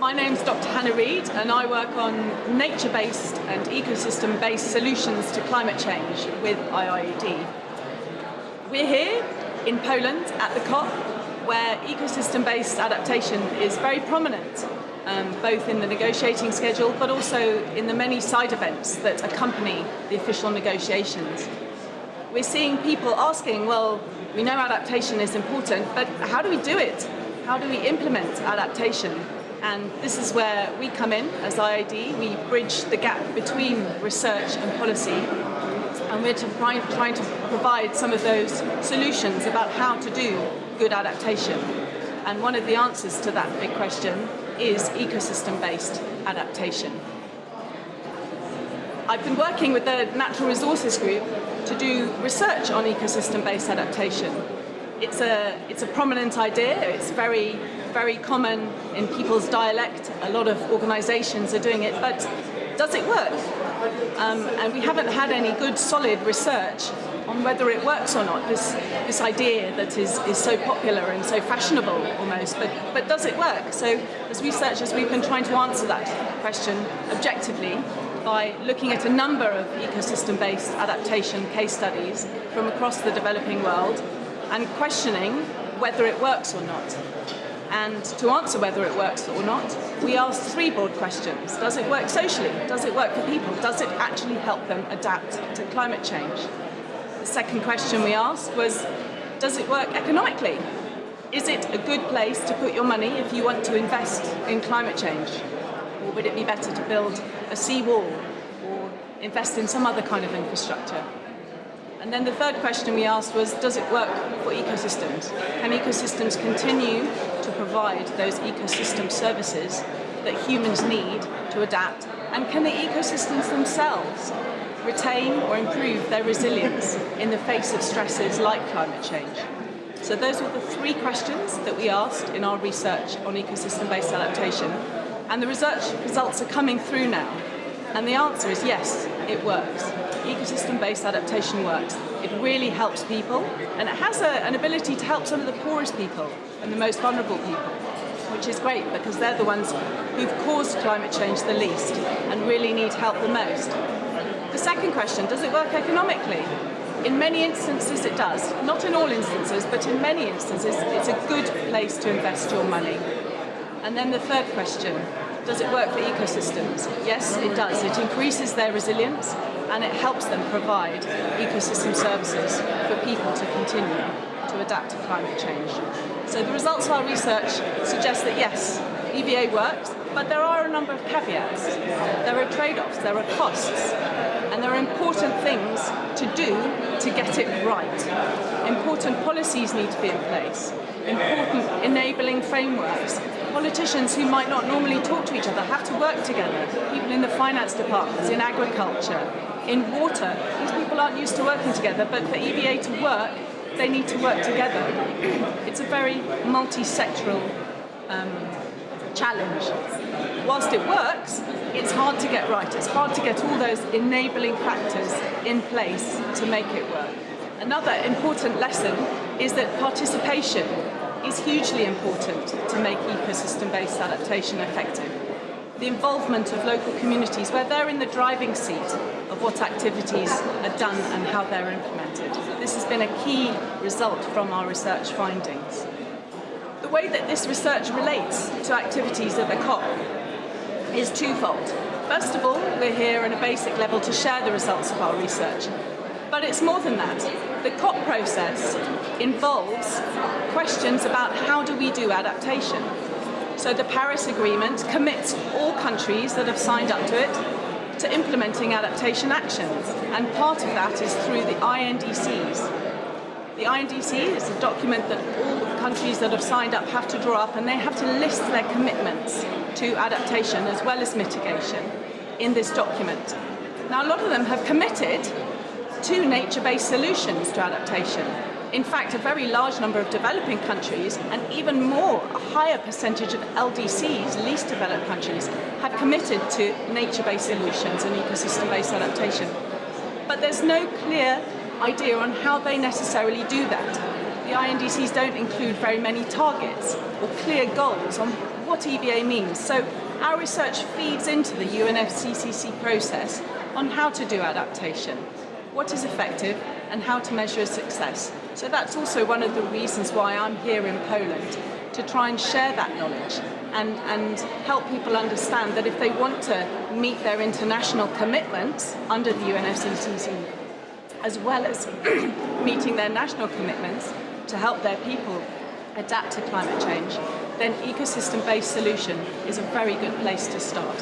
My name's Dr. Hannah Reid and I work on nature-based and ecosystem-based solutions to climate change with IIED. We're here in Poland at the COP where ecosystem-based adaptation is very prominent um, both in the negotiating schedule but also in the many side events that accompany the official negotiations. We're seeing people asking, well, we know adaptation is important, but how do we do it? How do we implement adaptation? And this is where we come in as IIED. We bridge the gap between research and policy. And we're trying, trying to provide some of those solutions about how to do good adaptation. And one of the answers to that big question is ecosystem-based adaptation. I've been working with the Natural Resources Group to do research on ecosystem-based adaptation. It's a, it's a prominent idea, it's very very common in people's dialect. A lot of organisations are doing it, but does it work? Um, and we haven't had any good solid research on whether it works or not, this, this idea that is, is so popular and so fashionable almost, but, but does it work? So as researchers we've been trying to answer that question objectively by looking at a number of ecosystem-based adaptation case studies from across the developing world and questioning whether it works or not. And to answer whether it works or not, we asked three broad questions. Does it work socially? Does it work for people? Does it actually help them adapt to climate change? The second question we asked was, does it work economically? Is it a good place to put your money if you want to invest in climate change? Or would it be better to build a seawall or invest in some other kind of infrastructure? And then the third question we asked was, does it work for ecosystems? Can ecosystems continue to provide those ecosystem services that humans need to adapt? And can the ecosystems themselves retain or improve their resilience in the face of stresses like climate change? So those were the three questions that we asked in our research on ecosystem-based adaptation. And the research results are coming through now. And the answer is yes, it works. Ecosystem-based adaptation works. It really helps people, and it has a, an ability to help some of the poorest people and the most vulnerable people, which is great because they're the ones who've caused climate change the least and really need help the most. The second question, does it work economically? In many instances it does. Not in all instances, but in many instances it's a good place to invest your money. And then the third question, does it work for ecosystems? Yes, it does. It increases their resilience and it helps them provide ecosystem services for people to continue to adapt to climate change. So the results of our research suggest that yes, EBA works, but there are a number of caveats. There are trade-offs, there are costs, and there are important things to do to get it right. Important policies need to be in place, important enabling frameworks, politicians who might not normally talk to each other have to work together. People in the finance departments, in agriculture, in water. These people aren't used to working together, but for EBA to work, they need to work together. It's a very multi-sectoral um, challenge. Whilst it works, it's hard to get right. It's hard to get all those enabling factors in place to make it work. Another important lesson is that participation is hugely important to make ecosystem-based adaptation effective. The involvement of local communities where they're in the driving seat of what activities are done and how they're implemented. This has been a key result from our research findings. The way that this research relates to activities at the COP is twofold. First of all, we're here on a basic level to share the results of our research. But it's more than that. The COP process involves questions about how do we do adaptation. So the Paris Agreement commits all countries that have signed up to it to implementing adaptation actions. And part of that is through the INDCs. INDC is a document that all countries that have signed up have to draw up and they have to list their commitments to adaptation as well as mitigation in this document. Now a lot of them have committed to nature-based solutions to adaptation. In fact, a very large number of developing countries, and even more, a higher percentage of LDCs, least developed countries, have committed to nature-based solutions and ecosystem-based adaptation. But there's no clear idea on how they necessarily do that. The INDCs don't include very many targets or clear goals on what EBA means. So our research feeds into the UNFCCC process on how to do adaptation, what is effective, and how to measure success. So that's also one of the reasons why I'm here in Poland, to try and share that knowledge and, and help people understand that if they want to meet their international commitments under the UNFCCC, as well as meeting their national commitments to help their people adapt to climate change, then ecosystem-based solution is a very good place to start.